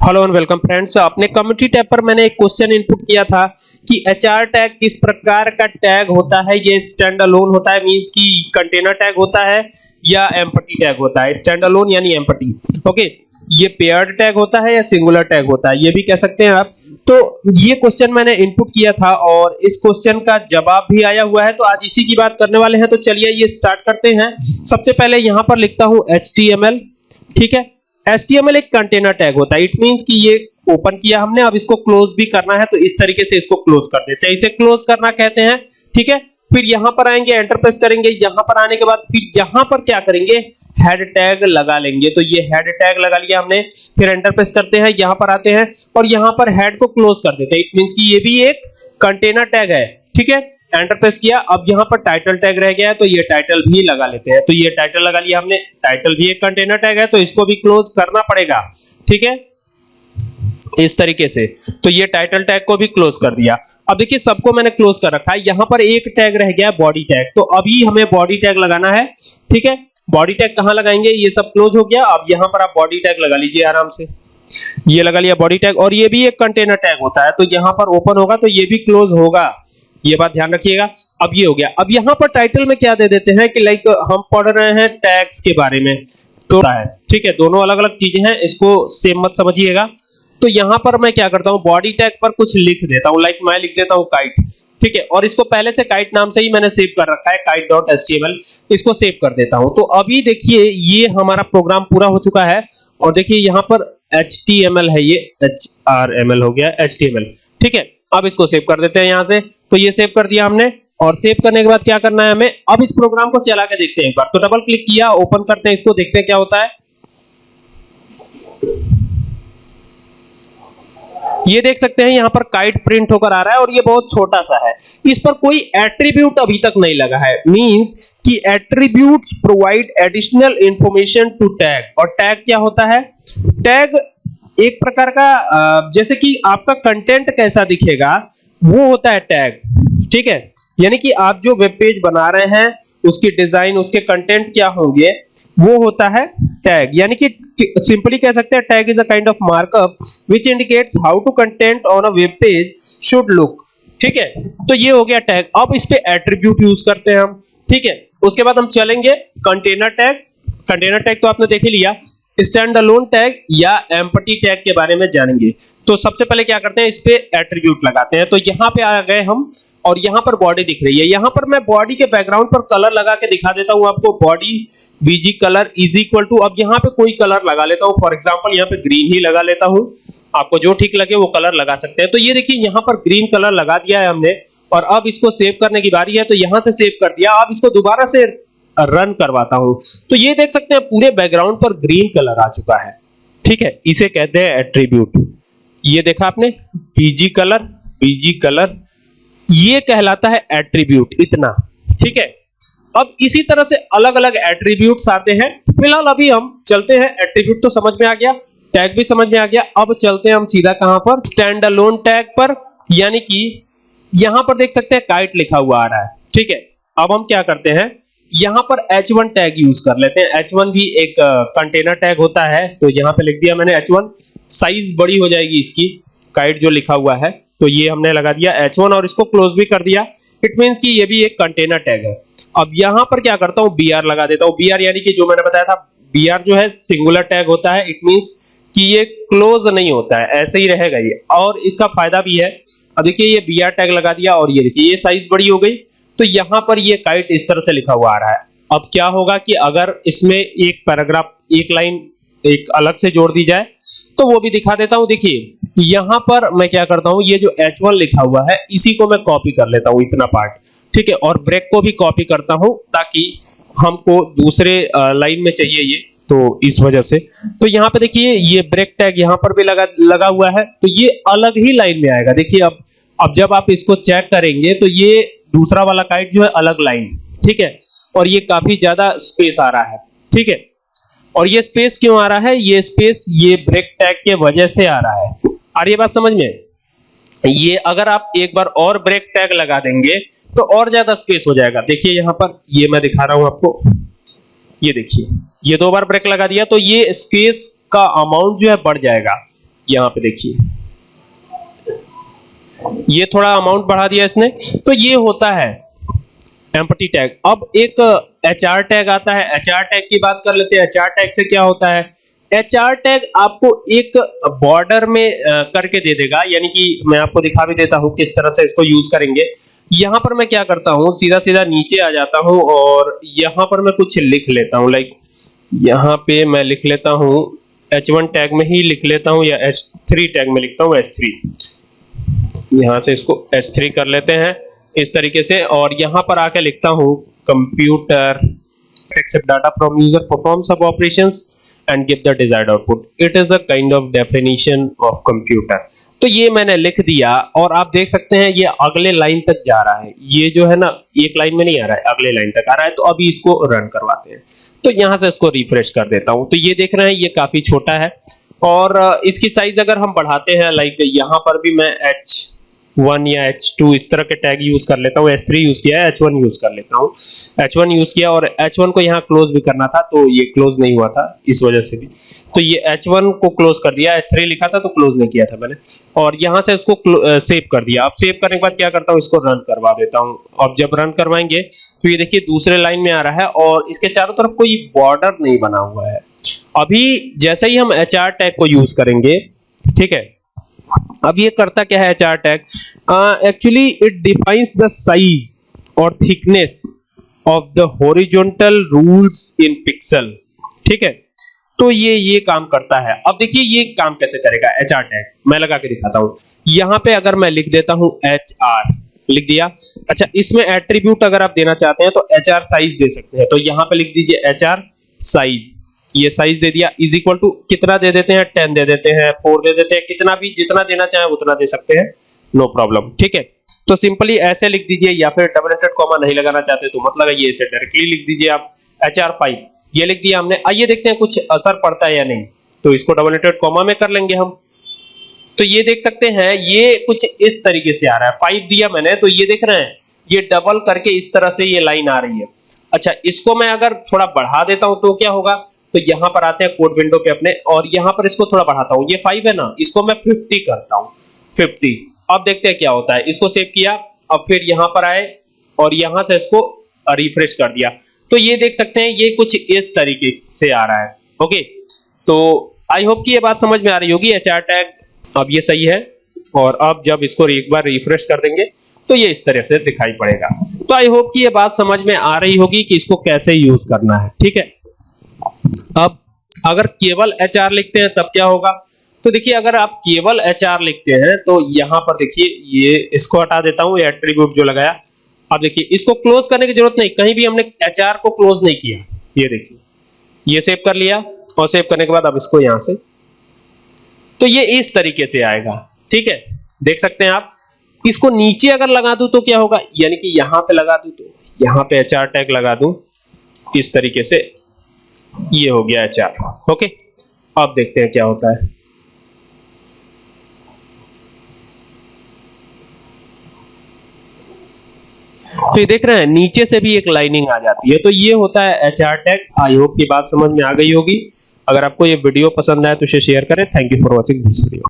Hello and welcome friends अपने community tab पर मैंने एक क्वेश्चन इनपुट किया था कि एचआर टैग किस प्रकार का टैग होता है? ये स्टैंड अलोन होता है मींस कि कंटेनर टैग होता है या एम्पटी टैग होता है? स्टैंड अलोन यानी एम्पटी ओके ये पेयर्ड टैग होता है या सिंगुलर टैग होता है? ये भी कह सकते हैं आप. तो ये क्वेश्चन मैंने इनपुट किया था और इस क्वेश्चन का जवाब भी आया हुआ है तो आज इसी की बात करने वाले हैं। तो चलिए ये स्टार्ट करते हैं। सबसे पहले यहाँ पर लिखता हूँ एचटीएमएल ठीक है? HTML एक कंटेनर टैग होता है। इट मींस कि ये ओपन किया हमने, अब इसको क्लोज भी करना है तो इस तरीके से इसको क्लोज कर देते हैं। इसे क्लोज करना कहते हैं, ठीक है? फिर यहाँ पर आएँगे एंटर प्रेस करेंगे। यहाँ पर आने के बाद फिर यहाँ पर क्या करेंगे? हेड टैग लगा लेंगे। तो ये हेड टैग लगा लिया हमने। फिर एंटर प्रेस करते हैं, यहाँ पर आते हैं और यहाँ पर हेड को क्लोज कर देते हैं। इट मींस कि ये भी एक कंटेनर टैग है, ठीक है? एंटर प्रेस किया। अब यहाँ पर टाइटल टैग रह गया है तो ये टाइटल भी लगा लेते हैं। तो ये टाइटल लगा लिया हमने टाइटल भी एक कंटेनर टैग है तो इसको भी क्लोज करना पड़ेगा। ठीक है? इस तरीके से। तो ये टाइटल टैग को भी क्लोज कर दिया। अब देखिए, सबको मैंने क्लोज कर रखा है। यहाँ पर एक टैग रह गया बॉडी टैग तो अभी हमें बॉडी टैग लगाना है। ठीक है? बॉडी टैग कहाँ लगाएँगे? ये सब क्लोज हो गया। अब यहाँ पर आप बॉडी टैग लगा लीजिए आराम से। ये लगा लिया बॉडी टैग और ये भी एक कंटेनर टैग होता है। तो यहाँ पर ओपन होगा तो ये भी क्लोज होगा। ये बात ध्यान रखिएगा। अब ये हो गया। अब यहाँ पर टाइटल में क्या दे देते हैं कि लाइक हम पढ़ रहे हैं टैक्स के बारे में। तो है। ठीक है दोनों अलग अलग चीज़ें हैं इसको सेम मत समझिएगा। तो यहाँ पर मैं क्या करता हूँ बॉडी टैग पर कुछ लिख देता हूँ। लाइक मैं लिख देता हूँ काइट ठीक है और इसको पहले से काइट नाम से ही मैंने सेव कर रखा है kite.html इसको सेव कर देता हूँ। तो अभी देखिए ये हमारा प्रोग्राम पूरा हो चुका है और देखिए यहाँ पर html है ये। hrml हो गया html ठीक है अब इसको सेव कर देते हैं यहाँ से। तो ये सेव कर दिया हमने। और सेव करने के बाद क्या करना है हमें? अब इस प्रोग्राम को चला के देखते हैं एक बार। तो डबल क्लिक किया ओपन करते हैं इसको, देखते हैं क्या होता है। ये देख सकते हैं यहाँ पर काइट प्रिंट होकर आ रहा है और ये बहुत छोटा सा है। इस पर कोई एट्रीब्यूट अभी तक नहीं लगा है। मींस कि attributes provide additional information to tag और टैग क्या होता है? टैग एक प्रकार का जैसे कि आपका कंटेंट कैसा दिखेगा, वो होता है टैग ठीक है? यानी कि आप जो वेब पेज बना रहे हैं, उसकी डिज़ाइन उसके कंटेंट क्या होंगे, वो होता है टैग यानी कि सिंपली कह सकते हैं tag is a kind of markup which indicates how to content on a web page should look ठीक है? तो ये हो गया टैग अब इस पे एट्रीब्यूट यूज़ करते हैं हम, ठीक है? उसके बाद हम चलेंगे कंटेनर टैग कंटेनर टैग तो आपने देख ही लिया. स्टैंड अलोन टैग या एम्पटी टैग के बारे में जानेंगे। तो सबसे पहले क्या करते हैं, इस पे एट्रीब्यूट लगाते हैं। तो यहाँ पे आ गए हम और यहाँ पर बॉडी दिख रही है। यहाँ पर मैं बॉडी के बैकग्राउंड पर कलर लगा के दिखा देता हूँ आपको। Body BG colour is equal to अब यहाँ पे कोई कलर लगा लेता हूँ। फॉर एग्जांपल यहाँ पे ग्रीन ही लगा लेता हूँ। आपको जो ठीक लगे वो कलर लगा सकते हैं। तो ये देखिए, यहाँ पर ग्रीन कलर लगा दिया है हमने और अब इसको सेव करने की बारी है। तो यहाँ से सेव कर दिया। अब इसको दोबारा से रन करवाता हूँ। तो ये देख सकते हैं, पूरे बैकग्राउंड पर ग्रीन कलर आ चुका है। ठीक है, इसे कहते हैं एट्रीब्यूट ये देखा आपने बीजी कलर बीजी कलर ये कहलाता है एट्रीब्यूट इतना। ठीक है, अब इसी तरह से अलग-अलग एट्रीब्यूट्स आते हैं। फ़िलहाल अभी हम चलते हैं एट्रीब्यूट तो समझ में आ गया टैग भी समझ में आ गया। अब चलते हैं हम सीधा कहाँ पर? स्टैंड अलोन टैग पर, यानी कि यहाँ पर देख सकते हैं काइट लिखा हुआ आ रहा है। ठीक है, अब हम क्या करते हैं? यहाँ पर H1 टैग यूज़ कर लेते हैं। H1 भी एक कंटेनर टैग होता है तो यहाँ पे लिख दिया मैंने H1 साइज़ बड़ी हो जाएगी इसकी काइट जो लिखा हुआ है तो ये हमने लगा दिया H1 और इसको क्लोज भी कर दिया। इट मींस कि ये भी एक कंटेनर टैग है। अब यहाँ पर क्या करता हूँ? Br लगा देता हूँ। Br यानी कि जो मैंने बताया था br जो है सिंगुलर टैग होता है। इट मींस कि ये क्लोज नहीं होता है, ऐसे ही रहेगा ये। और इसका फ़ायदा भी है। अब देखिए, ये br टैग लगा दिया और ये देखिए, ये साइज़ बड़ी हो गई। तो यहाँ पर ये काइट इस तरह से लिखा हुआ आ रहा है। अब क्या होगा कि अगर इसमें एक पैराग्राफ एक लाइन एक अलग से जोड़ दी जाए तो वो भी दिखा देता हूँ। देखिए, यहाँ पर मैं क्या करता हूँ, ये जो H1 लिखा हुआ है, इसी को मैं कॉपी कर लेता हूँ इतना पार्ट ठीक है, और ब्रेक को भी कॉपी करता हूँ ताकि हमको दूसरे लाइन में चाहिए ये तो इस वजह से। तो यहाँ पे देखिए, ये ब्रेक टैग यहाँ पर भी लगा लगा हुआ है तो ये अलग ही लाइन में आएगा। देखिए, अब अब जब आप इसको चेक करेंगे तो ये दूसरा वाला काइट जो है अलग लाइन, ठीक है? और ये काफ़ी ज़्यादा स्पेस आ रहा है, ठीक है? और ये स्पेस क्यों आ रहा है? ये स्पेस ये ब्रेक टैग के वजह से आ रहा है। आ रही बात समझ में? ये अगर आप एक बार और ब्रेक टैग लगा देंगे तो और ज़्यादा स्पेस हो जाएगा। देखिए यहाँ पर, ये मैं दिखा रहा हूँ आपको। ये देखिए, ये दो बार ब्रेक लगा दिया तो ये स्पेस का अमाउंट जो है बढ़ जाएगा। यहाँ पे देखिए। ये थोड़ा अमाउंट बढ़ा दिया इसने। तो ये होता है एम्पटी टैग अब एक एच आर टैग आता है। एच आर टैग की बात कर लेते हैं। एच आर टैग से क्या होता है? एच आर टैग आपको एक बॉर्डर में करके दे देगा। यानी कि मैं आपको दिखा भी देता हूँ किस तरह से इसको यूज़ करेंगे। यहाँ पर मैं क्या करता हूँ? सीधा सीधा नीचे आ जाता हूँ और यहाँ पर मैं कुछ लिख लेता हूँ। लाइक यहाँ पे मैं लिख लेता हूँ H1 टैग में ही लिख लेता हूँ या H3 टैग में लिखता हूँ S3 यहाँ से इसको S3 कर लेते हैं। इस तरीके से और यहाँ पर आके लिखता हूँ computer accept data from user, perform some operations and give the desired output. It is a kind of definition of computer. तो ये मैंने लिख दिया और आप देख सकते हैं ये अगले लाइन तक जा रहा है। ये जो है ना, एक लाइन में नहीं आ रहा है, अगले लाइन तक आ रहा है। तो अभी इसको रन करवाते हैं। तो यहाँ से इसको रिफ्रेश कर देता हूँ। तो ये देख रहे हैं, ये काफ़ी छोटा है। और इसकी साइज़ अगर हम बढ़ाते हैं लाइक यहाँ पर भी मैं एच वन या एच टू इस तरह के टैग यूज़ कर लेता हूँ। एच थ्री यूज़ किया है एच वन यूज़ कर लेता हूँ। एच वन यूज़ किया और एच वन को यहाँ क्लोज भी करना था तो ये क्लोज नहीं हुआ था इस वजह से भी। तो ये एच वन को क्लोज कर दिया एच थ्री लिखा था तो क्लोज नहीं किया था मैंने। और यहाँ से इसको सेव कर दिया। अब सेव करने के बाद क्या करता हूँ, इसको रन करवा देता हूँ। अब जब रन करवाएँगे तो ये देखिए दूसरे लाइन में आ रहा है और इसके चारों तरफ़ कोई बॉर्डर नहीं बना हुआ है। अभी जैसे ही हम एच आर टैग को यूज़ करेंगे, ठीक है अब ये करता क्या है चार tag? Actually it defines the size और thickness of the horizontal rules in pixel ठीक है? तो ये ये काम करता है। अब देखिए, ये काम कैसे करेगा? एच आर टैग मैं लगा के दिखाता हूँ। यहाँ पे अगर मैं लिख देता हूँ एच आर लिख दिया? अच्छा इसमें एट्रीब्यूट अगर आप देना चाहते हैं तो एच आर साइज़ दे सकते हैं। तो यहाँ पे लिख दीजिए एच आर साइज़ ये साइज़ दे दिया इज़ इक्वल टू कितना दे देते हैं? टेन दे देते हैं फोर दे देते हैं, कितना भी जितना देना चाहे उतना दे सकते हैं नो प्रॉब्लम ठीक है? तो सिंपली ऐसे लिख दीजिए या फिर डबल एंटेड कॉमा नहीं लगाना चाहते तो मत लगाइए, इसे डायरेक्टली लिख दीजिए आप एच आर फाइव ये लिख दिया हमने। आइए देखते हैं कुछ असर पड़ता है या नहीं। तो इसको डबल एंटेड कॉमा में कर लेंगे हम। तो ये देख सकते हैं, ये कुछ इस तरीके से आ रहा है। फाइव दिया मैंने तो ये देख रहे हैं, ये डबल करके इस तरह से ये लाइन आ रही है। अच्छा इसको मैं अगर थोड़ा बढ़ा देता हूँ तो क्या होगा? तो यहाँ पर आते हैं कोड विंडो पे अपने, और यहाँ पर इसको थोड़ा बढ़ाता हूँ। ये फाइव है ना, इसको मैं फिफ्टी करता हूँ। फिफ्टी अब देखते हैं क्या होता है। इसको सेव किया, अब फिर यहाँ पर आए, और यहाँ से इसको रिफ्रेश कर दिया। तो ये देख सकते हैं, ये कुछ इस तरीके से आ रहा है। ओके तो आई होप कि ये बात समझ में आ रही होगी एचआर टैग अब ये सही है, और अब जब इसको एक बार रिफ्रेश कर देंगे तो ये इस तरह से दिखाई पड़ेगा। तो आई होप कि ये बात समझ में आ रही होगी कि इसको कैसे यूज़ करना है। ठीक है? अब अगर केवल एच लिखते हैं, तब क्या होगा? तो देखिए, अगर आप केवल एच लिखते हैं तो यहाँ पर देखिए, ये इसको हटा देता हूँ एट्रीब्यूट जो लगाया। अब देखिए, इसको क्लोज करने की ज़रूरत नहीं। कहीं भी हमने एच को क्लोज नहीं किया। ये देखिए, ये सेव कर लिया और सेव करने के बाद अब इसको यहाँ से। तो ये इस तरीके से आएगा। ठीक है? देख सकते हैं आप। इसको नीचे अगर लगा दूँ तो क्या होगा? यानी कि यहाँ पे लगा दूँ तो यहाँ पे एच आर टैग लगा दूँ। इस तरीके से। ये हो गया चार। ओके? अब देखते हैं क्या होता है। तो ये देख रहे हैं, नीचे से भी एक लाइनिंग आ जाती है। तो ये होता है H R tag I hope की बात समझ में आ गई होगी। अगर आपको ये वीडियो पसंद आए तो इसे शेयर करें। Thank you for watching this video